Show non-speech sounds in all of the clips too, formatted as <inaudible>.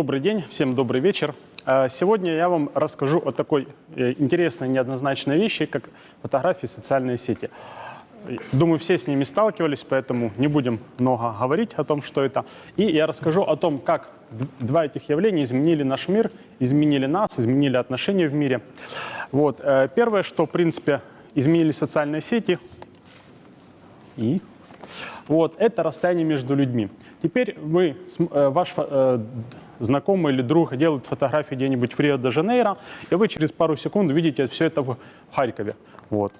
Добрый день, всем добрый вечер. А, Сегодня я вам расскажу о такой э, интересной неоднозначной вещи, как фотографии в социальные сети. Думаю, все с ними сталкивались, поэтому не будем много говорить о том, что это. И я расскажу о том, как два этих явления изменили наш мир, изменили нас, изменили отношения в мире. Вот. э, Первое, что, в принципе, изменили социальные сети, и вот, это расстояние между людьми. Теперь вы, э, ваш знакомый или друг делает фотографии где-нибудь в Рио-де-Жанейро, и вы через пару секунд видите все это в Харькове. Вот.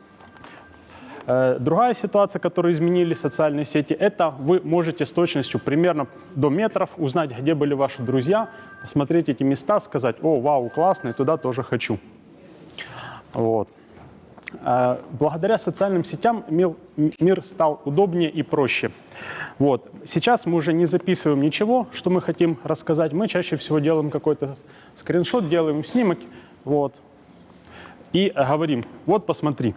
Э, Другая ситуация, которую изменили социальные сети, это вы можете с точностью примерно до метров узнать, где были ваши друзья, посмотреть эти места, сказать, о, вау, классно, и туда тоже хочу. Вот. Э, Благодаря социальным сетям мир, стал удобнее и проще. Вот. Сейчас мы уже не записываем ничего, что мы хотим рассказать. Мы чаще всего делаем какой-то скриншот, делаем снимок вот, и говорим, вот посмотри.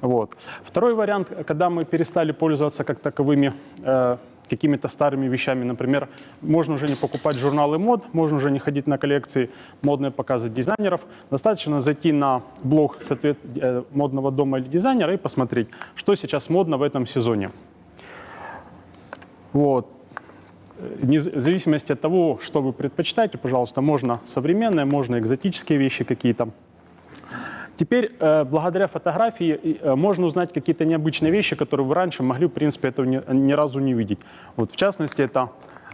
Вот. Второй вариант, когда мы перестали пользоваться как таковыми э, какими-то старыми вещами, например, можно уже не покупать журналы мод, можно уже не ходить на коллекции модные показы дизайнеров, достаточно зайти на блог э, модного дома или дизайнера и посмотреть, что сейчас модно в этом сезоне. Вот. В зависимости от того, что вы предпочитаете, пожалуйста, можно современные, можно экзотические вещи какие-то. Теперь, э, благодаря фотографии, э, можно узнать какие-то необычные вещи, которые вы раньше могли, в принципе, этого ни, ни разу не видеть. Вот, в частности, это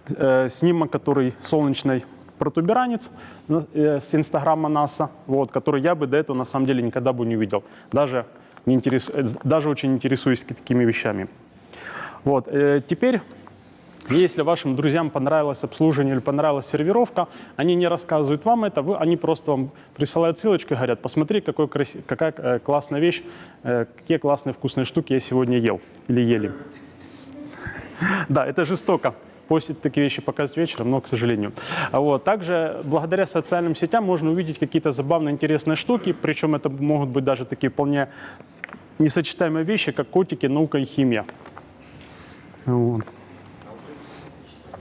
э, снимок, который солнечный протуберанец с инстаграма НАСА, вот, который я бы до этого на самом деле никогда бы не увидел. Даже, не интерес, даже очень интересуюсь такими вещами. Вот, теперь если вашим друзьям понравилось обслуживание или понравилась сервировка, они не рассказывают вам это, вы, они просто вам присылают ссылочку и говорят, посмотри, какой краси- какая э, классная вещь, э, какие классные вкусные штуки я сегодня ел или ели. <laughs> Да, это жестоко. Постить такие вещи показывать вечером, но, к сожалению. А Вот. Также благодаря социальным сетям можно увидеть какие-то забавные, интересные штуки, причем это могут быть даже такие вполне несочетаемые вещи, как котики, наука и химия. Вот.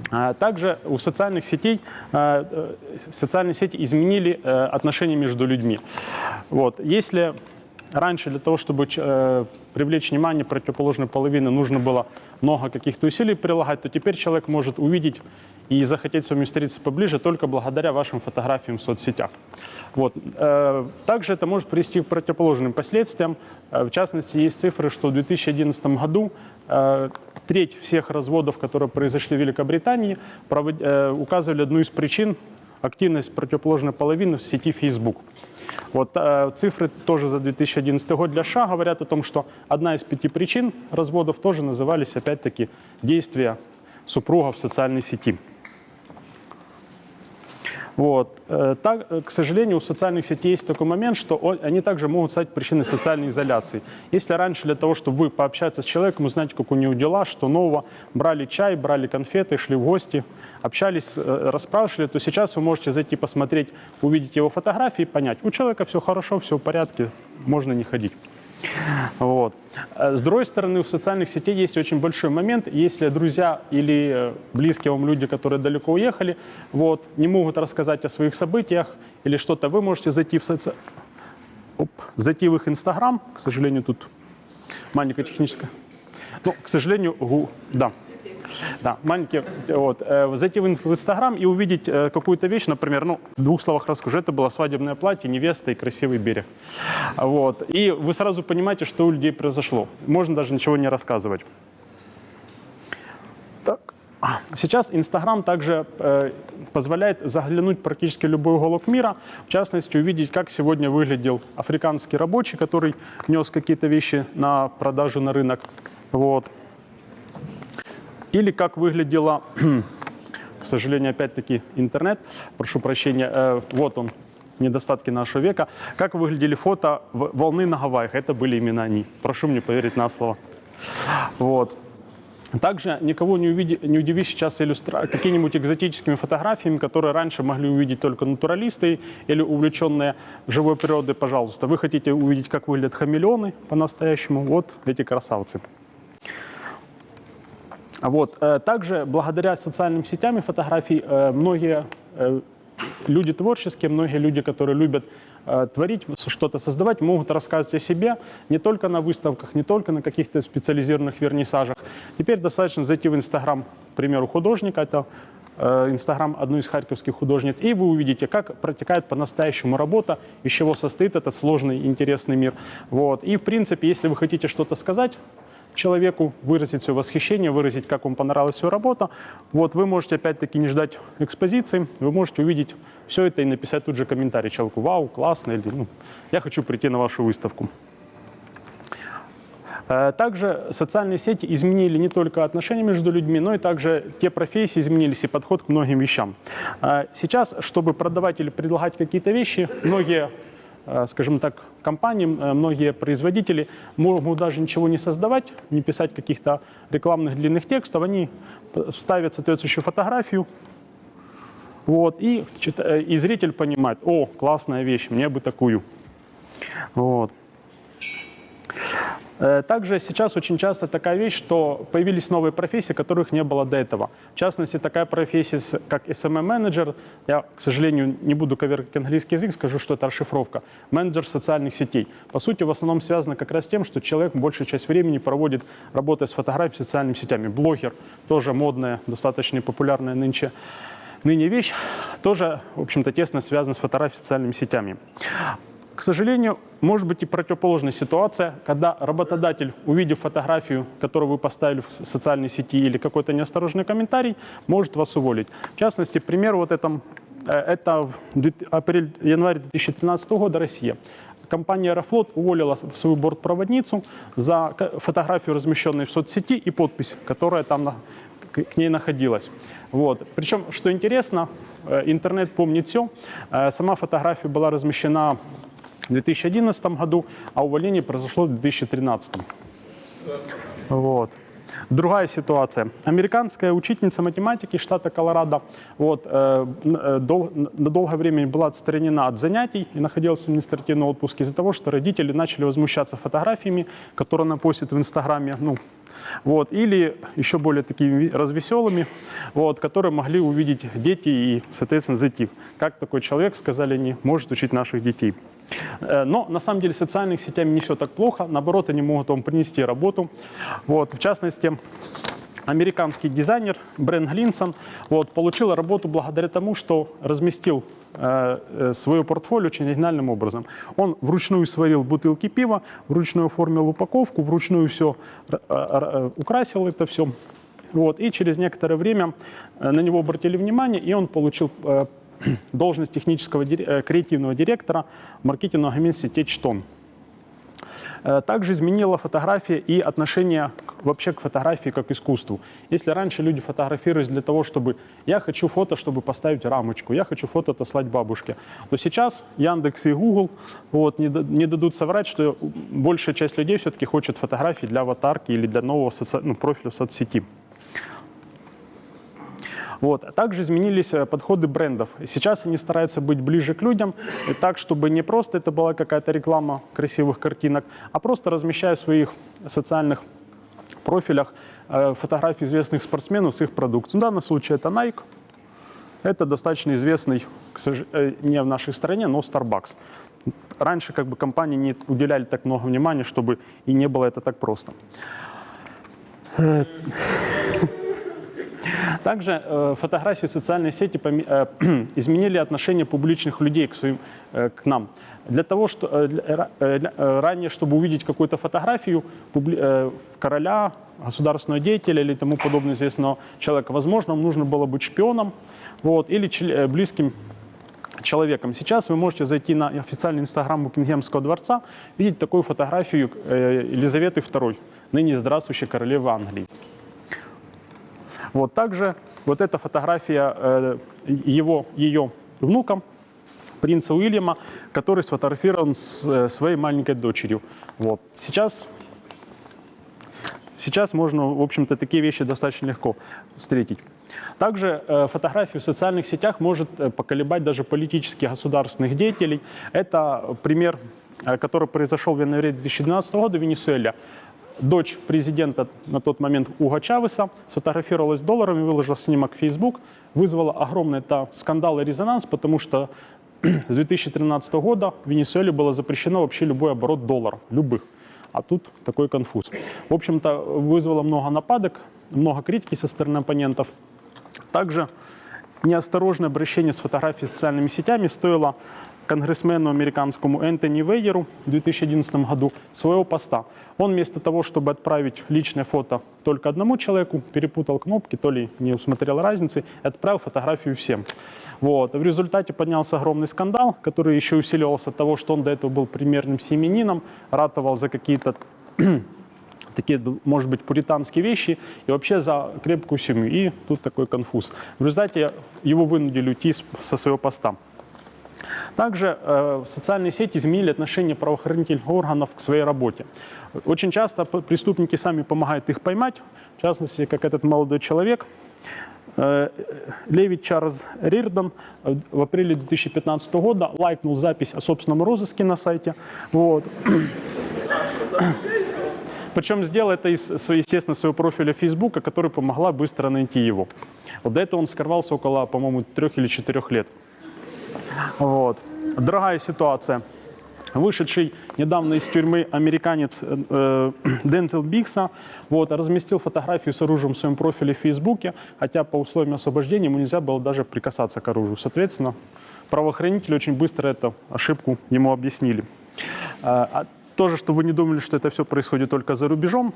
А Также у социальных сетей э, э, социальные сети изменили э, отношения между людьми. Вот. Если раньше для того, чтобы э, привлечь внимание противоположной половины, нужно было много каких-то усилий прилагать, то теперь человек может увидеть и захотеть с вами встретиться поближе только благодаря вашим фотографиям в соцсетях. Вот. Также это может привести к противоположным последствиям. В частности, есть цифры, что в 2011 году треть всех разводов, которые произошли в Великобритании, э, указывали одну из причин активность противоположной половины в сети Facebook. Вот э, цифры тоже за 2011 год для США говорят о том, что одна из пяти причин разводов тоже назывались опять-таки действия супруга в социальной сети. Вот. Э, Так, э, к сожалению, у социальных сетей есть такой момент, что они также могут стать причиной социальной изоляции. Если раньше для того, чтобы вы пообщаться с человеком, узнать, как у него дела, что нового, брали чай, брали конфеты, шли в гости, общались, э, расспрашивали, то сейчас вы можете зайти посмотреть, увидеть его фотографии и понять, у человека все хорошо, все в порядке, можно не ходить. Вот. Э, С другой стороны, у социальных сетей есть очень большой момент. Если друзья или э, близкие вам люди, которые далеко уехали, вот, не могут рассказать о своих событиях или что-то, вы можете зайти в, соци... Оп, зайти в их Инстаграм. К сожалению, тут маленькая техническая. Ну, к сожалению, гу... да. Да, маленькие, вот, э, зайти в ин- в Инстаграм и увидеть э, какую-то вещь, например, ну, в двух словах расскажу, это было свадебное платье, невеста и красивый берег. Вот, и вы сразу понимаете, что у людей произошло. Можно даже ничего не рассказывать. Так. Сейчас Инстаграм также э, позволяет заглянуть практически любой уголок мира, в частности увидеть, как сегодня выглядел африканский рабочий, который нес какие-то вещи на продажу на рынок. Вот. Или как выглядела, <clears throat> к сожалению, опять-таки интернет, прошу прощения, э, вот он, недостатки нашего века, как выглядели фото волны на Гавайях, это были именно они. Прошу мне поверить на слово. Вот. Также никого не, увиди- не удивишь сейчас иллюстра... какими-нибудь экзотическими фотографиями, которые раньше могли увидеть только натуралисты или увлеченные живой природой, пожалуйста. Вы хотите увидеть, как выглядят хамелеоны по-настоящему? Вот эти красавцы. Вот. э, Также благодаря социальным сетям и фотографий э, многие э, люди творческие, многие люди, которые любят творить, что-то создавать, могут рассказывать о себе не только на выставках, не только на каких-то специализированных вернисажах. Теперь достаточно зайти в Инстаграм, к примеру, художника, это Инстаграм одной из харьковских художниц, и вы увидите, как протекает по-настоящему работа, из чего состоит этот сложный, интересный мир. Вот. И, в принципе, если вы хотите что-то сказать, человеку, выразить свое восхищение, выразить, как вам понравилась его работа. Вот вы можете опять-таки не ждать экспозиции, вы можете увидеть все это и написать тут же комментарий человеку, вау, классно, или ну, я хочу прийти на вашу выставку. Э, также социальные сети изменили не только отношения между людьми, но и также те профессии изменились и подход к многим вещам. Э, сейчас, чтобы продавать или предлагать какие-то вещи, многие скажем так, компании, э, многие производители могут даже ничего не создавать, не писать каких-то рекламных длинных текстов, они ставят соответствующую фотографию, вот, и, э, и зритель понимает, о, классная вещь, мне бы такую. Вот. Э, также сейчас очень часто такая вещь, что появились новые профессии, которых не было до этого. В частности, такая профессия, как SMM-менеджер, я, к сожалению, не буду коверкать английский язык, скажу, что это расшифровка, менеджер социальных сетей. По сути, в основном связано как раз с тем, что человек большую часть времени проводит, работая с фотографией, социальными сетями. Блогер, тоже модная, достаточно популярная нынче ныне вещь, тоже, в общем-то, тесно связана с фотографией социальными сетями. К сожалению, может быть и противоположная ситуация, когда работодатель, увидев фотографию, которую вы поставили в социальной сети или какой-то неосторожный комментарий, может вас уволить. В частности, пример вот этом, э, это апрель-январь 2013 года Россия. Компания «Аэрофлот» уволила свою бортпроводницу за фотографию, размещенную в соцсети, и подпись, которая там к ней находилась. Вот. Причем, что интересно, э, интернет помнит все. Э, сама фотография была размещена в 2011 году, а увольнение произошло в 2013. Вот. Другая ситуация. Американская учительница математики штата Колорадо вот, э, э дол, на долгое время была отстранена от занятий и находилась в административном отпуске из-за того, что родители начали возмущаться фотографиями, которые она постит в Инстаграме, ну, вот, или еще более такими развеселыми, вот, которые могли увидеть дети и, соответственно, зайти. Как такой человек, сказали они, может учить наших детей. Э, но на самом деле социальных сетями не все так плохо, наоборот, они могут вам принести работу. Вот, в частности, американский дизайнер Брэн Глинсон вот, получил работу благодаря тому, что разместил э, э, свое портфолио очень оригинальным образом. Он вручную сварил бутылки пива, вручную оформил упаковку, вручную все э, украсил это все. Вот, и через некоторое время на него обратили внимание, и он получил <clears throat> должность технического э, креативного директора маркетингового агентства «Течтон». Э, также изменила фотография и отношение вообще к фотографии как к искусству. Если раньше люди фотографировались для того, чтобы я хочу фото, чтобы поставить рамочку, я хочу фото отослать бабушке, то сейчас Яндекс и Google вот, не, не дадут соврать, что большая часть людей все-таки хочет фотографии для аватарки или для нового соци... ну, профиля в соцсети. Вот. А также изменились э, подходы брендов. Сейчас они стараются быть ближе к людям, и так, чтобы не просто это была какая-то реклама красивых картинок, а просто размещая в своих социальных профилях э, фотографии известных спортсменов с их продукцией. В данном случае это Nike. Это достаточно известный, э, не в нашей стране, но Starbucks. Раньше как бы компании не уделяли так много внимания, чтобы и не было это так просто. Также э, фотографии социальной сети э, <clears throat> изменили отношение публичных людей к, своим, э, к нам. Для того, что для, э, ранее, чтобы увидеть какую-то фотографию публи, короля, государственного деятеля или тому подобного известного человека, возможно, нужно было быть шпионом вот, или э, близким человеком. Сейчас вы можете зайти на официальный инстаграм Букингемского дворца, видеть такую фотографию Елизаветы II, ныне здравствующей королевы Англии. Вот также вот эта фотография э, его, ее внуком, принца Уильяма, который сфотографирован с э, своей маленькой дочерью. Вот. Сейчас, сейчас можно, в общем-то, такие вещи достаточно легко встретить. Также э, фотографию в социальных сетях может поколебать даже политических государственных деятелей. Это пример, который произошел в январе 2012 года в Венесуэле. Дочь президента на тот момент Уга Чавеса сфотографировалась с долларами, выложила снимок в Facebook, вызвало огромный это скандал и резонанс, потому что <clears throat> с 2013 года в Венесуэле было запрещено вообще любой оборот долларов, любых. А тут такой конфуз. В общем-то, вызвало много нападок, много критики со стороны оппонентов. Также неосторожное обращение с фотографией социальными сетями стоило конгрессмену американскому Энтони Вейеру в 2011 году своего поста. Он вместо того, чтобы отправить личное фото только одному человеку, перепутал кнопки, то ли не усмотрел разницы, отправил фотографию всем. Вот. В результате поднялся огромный скандал, который еще усиливался от того, что он до этого был примерным семенином, ратовал за какие-то такие, может быть, пуританские вещи и вообще за крепкую семью. И тут такой конфуз. В результате его вынудили уйти со своего поста. Также э, социальные сети изменили отношение правоохранительных органов к своей работе. Очень часто преступники сами помогают их поймать, в частности, как этот молодой человек, э, Леви Чарльз Рирдон в апреле 2015 года лайкнул запись о собственном розыске на сайте. Вот. Причем сделал это из, естественно, своего профиля Фейсбука, который помогла быстро найти его. Вот до этого он скрывался около, по-моему, трех или четырех лет. Вот. Другая ситуация. Вышедший недавно из тюрьмы американец э, <clears throat> Дензел Бикса вот, разместил фотографию с оружием в своем профиле в Фейсбуке, хотя по условиям освобождения ему нельзя было даже прикасаться к оружию. Соответственно, правоохранители очень быстро эту ошибку ему объяснили. Тоже, чтобы вы не думали, что это все происходит только за рубежом.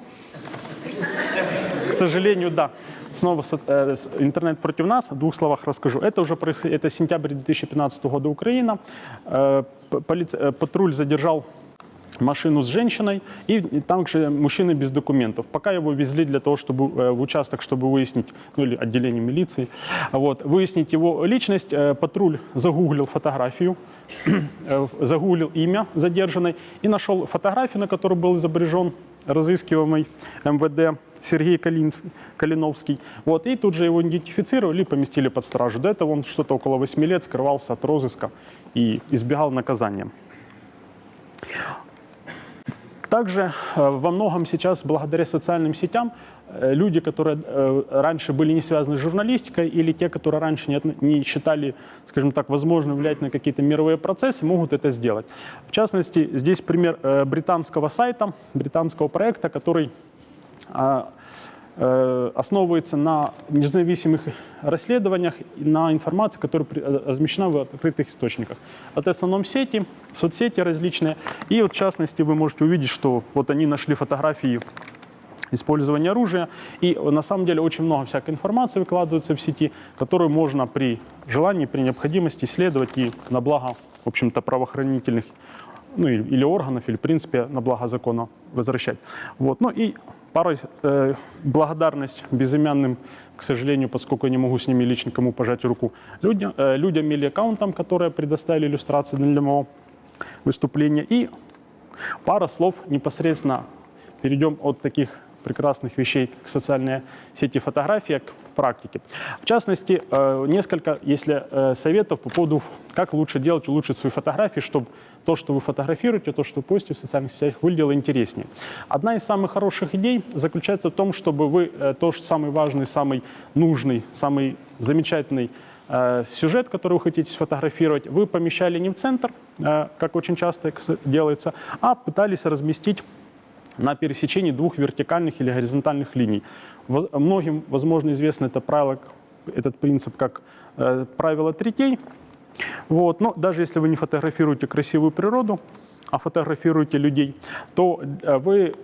К сожалению, да снова э, интернет против нас. В двух словах расскажу. Это уже это сентябрь 2015 года Украина. Э, э, патруль задержал машину с женщиной и, и там же мужчины без документов. Пока его везли для того, чтобы в участок, чтобы выяснить, ну или отделение милиции, вот, выяснить его личность, патруль загуглил фотографию, <clears throat> загуглил имя задержанной и нашел фотографию, на которой был изображен разыскиваемый МВД Сергей Калинский, Калиновский. Вот, и тут же его идентифицировали и поместили под стражу. До этого он что-то около 8 лет скрывался от розыска и избегал наказания. Также э, во многом сейчас, благодаря социальным сетям, э, люди, которые э, раньше были не связаны с журналистикой, или те, которые раньше не, не считали, скажем так, возможным влиять на какие-то мировые процессы, могут это сделать. В частности, здесь пример британского сайта, британского проекта, который а, основывается на независимых расследованиях и на информации, которая размещена в открытых источниках. Это в основном сети, соцсети различные. И вот в частности вы можете увидеть, что вот они нашли фотографии использования оружия. И на самом деле очень много всякой информации выкладывается в сети, которую можно при желании, при необходимости исследовать и на благо, в общем-то, правоохранительных ну, или органов, или, в принципе, на благо закона возвращать. Вот. Ну и пара э, благодарность безымянным к сожалению, поскольку я не могу с ними лично кому пожать руку, людям, э, людям или аккаунтам, которые предоставили иллюстрации для моего выступления. И пара слов непосредственно перейдем от таких прекрасных вещей к социальной сети фотографии, к практике. В частности, э, несколько, если э, советов по поводу, как лучше делать, улучшить свои фотографии, чтобы то, что вы фотографируете, то, что вы постите в социальных сетях, выглядело интереснее. Одна из самых хороших идей заключается в том, чтобы вы э, то, что самый важный, самый нужный, самый замечательный сюжет, который вы хотите сфотографировать, вы помещали не в центр, как очень часто делается, а пытались разместить на пересечении двух вертикальных или горизонтальных линий. Многим, возможно, известно это правило, этот принцип как э, правило третей. Вот. Но даже если вы не фотографируете красивую природу, а фотографируете людей, то э, вы,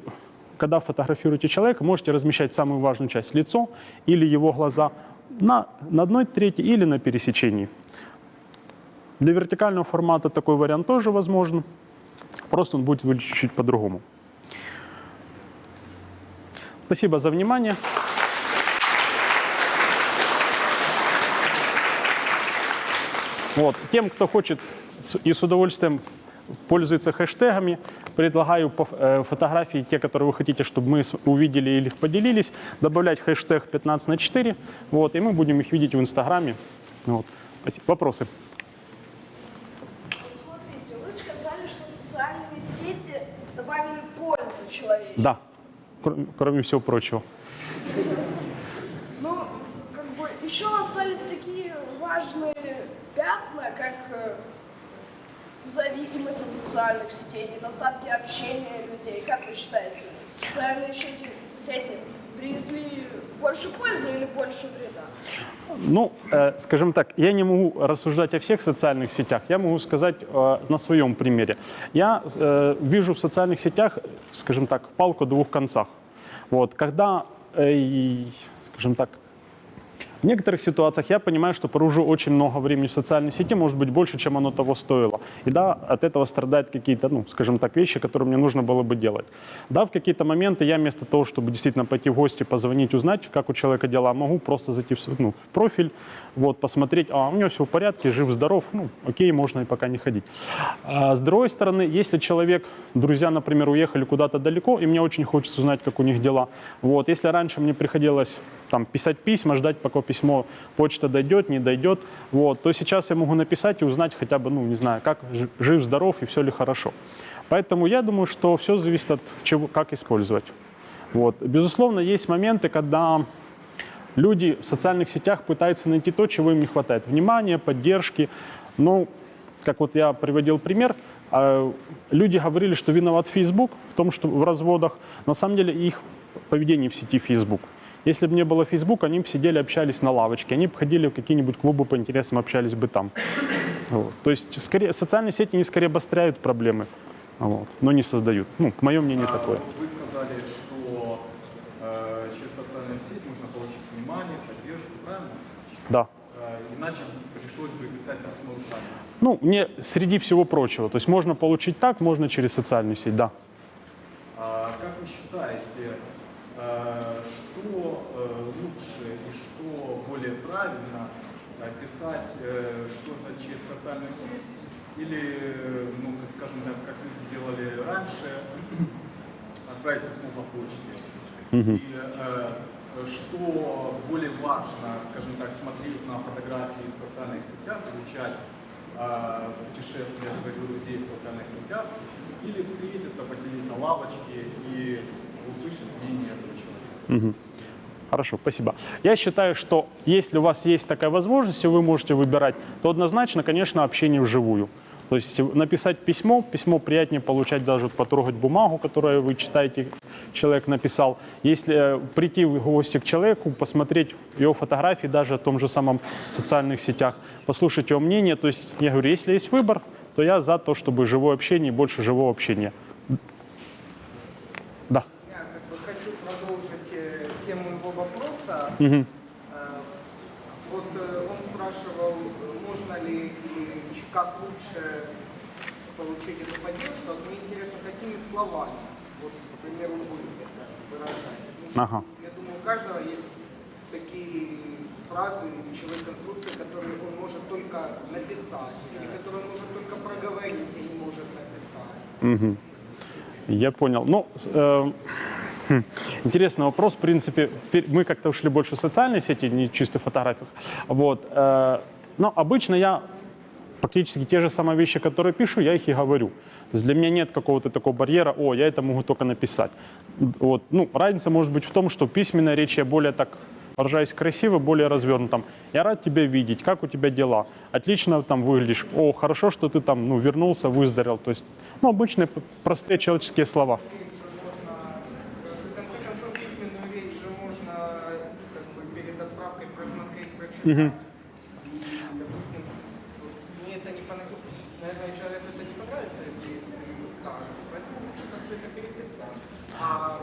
когда фотографируете человека, можете размещать самую важную часть – лицо или его глаза на, на одной трети или на пересечении. Для вертикального формата такой вариант тоже возможен, просто он будет выглядеть чуть-чуть по-другому. Спасибо за внимание. Вот. Тем, кто хочет и с удовольствием пользуется хэштегами, предлагаю э, фотографии, те, которые вы хотите, чтобы мы увидели или их поделились, добавлять хэштег 15 на 4, вот, и мы будем их видеть в Инстаграме. Вот. Спасибо. Вопросы? Смотрите, вы сказали, что социальные сети добавили пользу человечеству. Да. Кр- кроме всего прочего. Ну, как бы еще остались такие важные пятна, как э, зависимость от социальных сетей, недостатки общения людей. Как вы считаете, социальные сети, сети принесли больше пользы или больше вреда? Ну, э, скажем так, я не могу рассуждать о всех социальных сетях, я могу сказать э, на своем примере. Я э, вижу в социальных сетях, скажем так, палку о двух концах. Вот, когда, э, скажем так, в некоторых ситуациях я понимаю, что провожу очень много времени в социальной сети, может быть, больше, чем оно того стоило. И да, от этого страдают какие-то, ну, скажем так, вещи, которые мне нужно было бы делать. Да, в какие-то моменты я вместо того, чтобы действительно пойти в гости, позвонить, узнать, как у человека дела, могу просто зайти в, ну, в профиль, вот, посмотреть, а у него все в порядке, жив-здоров, ну, окей, можно и пока не ходить. А с другой стороны, если человек, друзья, например, уехали куда-то далеко, и мне очень хочется узнать, как у них дела, вот, если раньше мне приходилось там писать письма, ждать, пока письмо, почта дойдет, не дойдет, вот, то сейчас я могу написать и узнать хотя бы, ну, не знаю, как жи- жив, здоров и все ли хорошо. Поэтому я думаю, что все зависит от чего, как использовать. Вот. Безусловно, есть моменты, когда люди в социальных сетях пытаются найти то, чего им не хватает. Внимания, поддержки. Ну, как вот я приводил пример, э, люди говорили, что виноват Facebook в том, что в разводах. На самом деле их поведение в сети Facebook. Если бы не было Facebook, они бы сидели, общались на лавочке, они бы ходили в какие-нибудь клубы по интересам, общались бы там. Вот. То есть скорее, социальные сети не скорее обостряют проблемы, вот, но не создают. Ну, мое мнение А, такое. Вы сказали, что э, через социальную сеть можно получить внимание, поддержку, правильно? Да. Э, иначе пришлось бы писать письмо руками. Ну, не среди всего прочего. То есть можно получить так, можно через социальную сеть, да. А как вы считаете, что э, лучше и что более правильно э, писать э, что-то через социальную сеть или, э, ну, скажем так, как люди делали раньше, <clears throat> отправить письмо по почте? И э, что более важно, скажем так, смотреть на фотографии в социальных сетях, изучать э, путешествия своих друзей в социальных сетях, или встретиться, посидеть на лавочке и услышать мнение этого человека. Хорошо, спасибо. Я считаю, что если у вас есть такая возможность, и вы можете выбирать, то однозначно, конечно, общение вживую. То есть написать письмо, письмо приятнее получать даже потрогать бумагу, которую вы читаете, человек написал. Если э, прийти в гости к человеку, посмотреть его фотографии даже в том же самом социальных сетях, послушать его мнение. То есть я говорю, если есть выбор, то я за то, чтобы живое общение, больше живого общения. Да. Я как бы хочу продолжить э, тему его Э, Вот э, он спрашивал, можно ли и как лучше получить эту поддержку. Вот мне интересно, какими словами, вот, к примеру, вы это выражаете. Потому что, Ага. Я думаю, у каждого есть такие фразы, речевые конструкции, которые он может только написать, или которые он может только проговорить и не может написать. Я понял. Ну, э, интересный вопрос. В принципе, мы как-то ушли больше в социальные сети, не чисто в фотографиях. Вот. э, но обычно я практически те же самые вещи, которые пишу, я их и говорю. Для меня нет какого-то такого барьера, о, я это могу только написать. Вот. Ну, разница может быть в том, что письменная речь я более так выражаюсь красиво, более развернуто. Там, я рад тебя видеть, как у тебя дела? Отлично там выглядишь. О, хорошо, что ты там ну, вернулся, выздоровел. То есть, ну, обычные простые человеческие слова. В конце концов, письменную речь же можно как бы, перед отправкой просмотреть, прочитать. И, допустим, вот мне это не понравится, наверное, человеку это не понравится, если ты ему скажешь, поэтому лучше как-то это переписать. А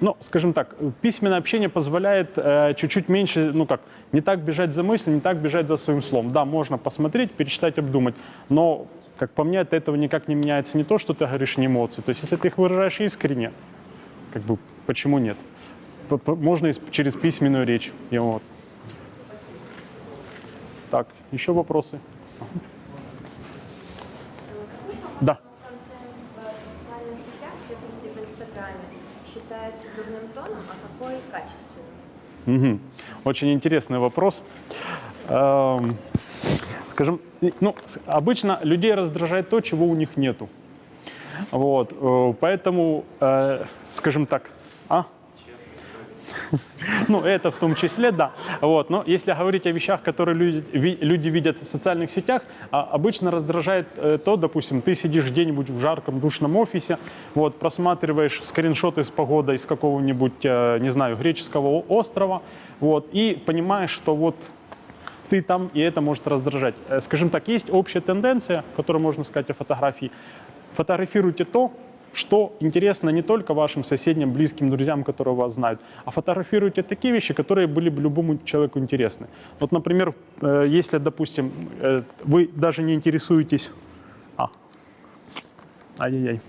Ну, скажем так, письменное общение позволяет э, чуть-чуть меньше, ну как, не так бежать за мыслью, не так бежать за своим словом. Да, можно посмотреть, перечитать, обдумать, но, как по мне, от этого никак не меняется не то, что ты говоришь, не эмоции. То есть, если ты их выражаешь искренне, как бы, почему нет? Можно через письменную речь. И вот. Так, еще вопросы? Да. Контент в социальных сетях, в частности в Инстаграме, считается дурным тоном, а какой качественным? Мгм. Очень интересный вопрос. Эм, Скажем, ну, обычно людей раздражает то, чего у них нету. Вот, э, поэтому, э, скажем так, а? Ну, это в том числе, да. Вот. Но если говорить о вещах, которые люди, ви- люди видят в социальных сетях, а, обычно раздражает э, то, допустим, ты сидишь где-нибудь в жарком душном офисе, вот, просматриваешь скриншоты с погодой с какого-нибудь, э, не знаю, греческого острова, вот, и понимаешь, что вот ты там, и это может раздражать. Э, Скажем так, есть общая тенденция, которую можно сказать о фотографии. Фотографируйте то, что интересно не только вашим соседям, близким, друзьям, которые вас знают, а фотографируйте такие вещи, которые были бы любому человеку интересны. Вот, например, э, если, допустим, э, вы даже не интересуетесь... А, ай-яй-яй.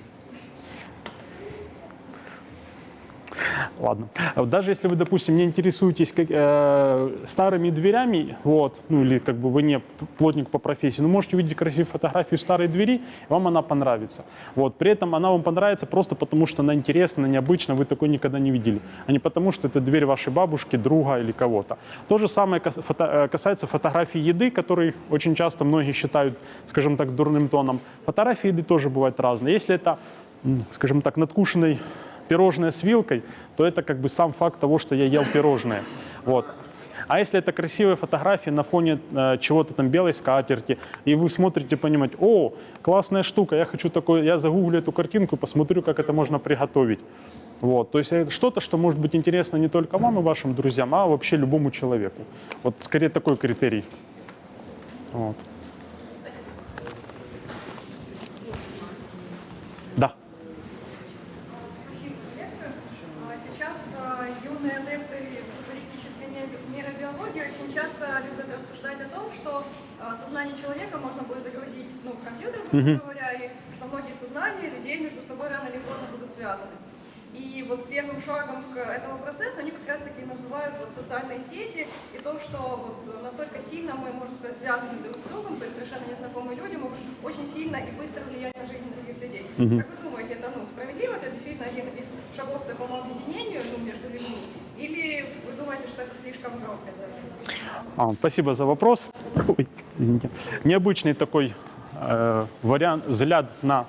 Ладно. А Даже если вы, допустим, не интересуетесь как, э, старыми дверями, вот, ну или как бы вы не плотник по профессии, но можете увидеть красивую фотографию старой двери, вам она понравится. Вот. При этом она вам понравится просто потому, что она интересна, необычна, вы такой никогда не видели, а не потому, что это дверь вашей бабушки, друга или кого-то. То же самое фото- э, касается фотографий еды, которые очень часто многие считают, скажем так, дурным тоном. Фотографии еды тоже бывают разные. Если это, скажем так, надкушенный пирожное с вилкой, то это как бы сам факт того, что я ел пирожное. Вот. А если это красивые фотографии на фоне э, чего-то там белой скатерти, и вы смотрите, понимаете, о, классная штука, я хочу такой, я загуглю эту картинку, посмотрю, как это можно приготовить. Вот. То есть это что-то, что может быть интересно не только вам и вашим друзьям, а вообще любому человеку. Вот скорее такой критерий. Вот. Да. Спасибо за лекцию. А Сейчас а, юные адепты футуристической не- нейробиологии очень часто любят рассуждать о том, что а, сознание человека можно будет загрузить ну, в компьютер, грубо говоря, и что многие сознания людей между собой рано или поздно будут связаны. И вот первым шагом к этому процессу они как раз таки называют вот социальные сети и то, что вот настолько сильно мы, можно сказать, связаны друг с другом, то есть совершенно незнакомые люди могут очень сильно и быстро влиять на жизнь других людей. Как вы думаете, это ну, справедливо? Это действительно один из шагов к такому объединению ну, между людьми? Или вы думаете, что это слишком громко? А, спасибо за вопрос. Ой, извините. Необычный такой вариант, взгляд на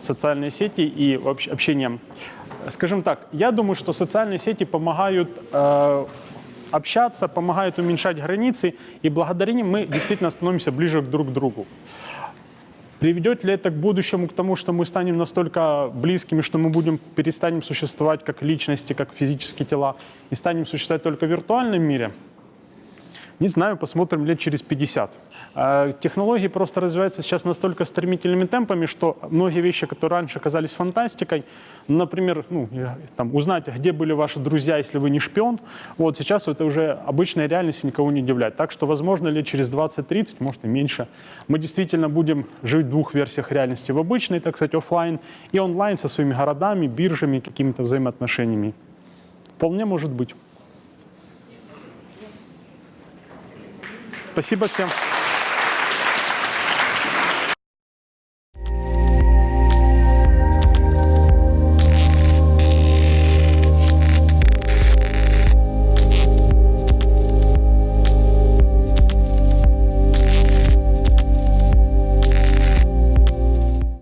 социальные сети и общение. Скажем так, я думаю, что социальные сети помогают э, общаться, помогают уменьшать границы, и благодаря ним мы действительно становимся ближе друг к другу. Приведет ли это к будущему к тому, что мы станем настолько близкими, что мы будем перестанем существовать как личности, как физические тела, и станем существовать только в виртуальном мире? Не знаю, посмотрим лет через 50. А, Технологии просто развиваются сейчас настолько стремительными темпами, что многие вещи, которые раньше казались фантастикой, например, ну, там, узнать, где были ваши друзья, если вы не шпион, вот сейчас это уже обычная реальность и никого не удивляет. Так что, возможно, лет через 20-30, может и меньше, мы действительно будем жить в двух версиях реальности. В обычной, так сказать, офлайн и онлайн со своими городами, биржами, какими-то взаимоотношениями. Вполне может быть. Спасибо всем.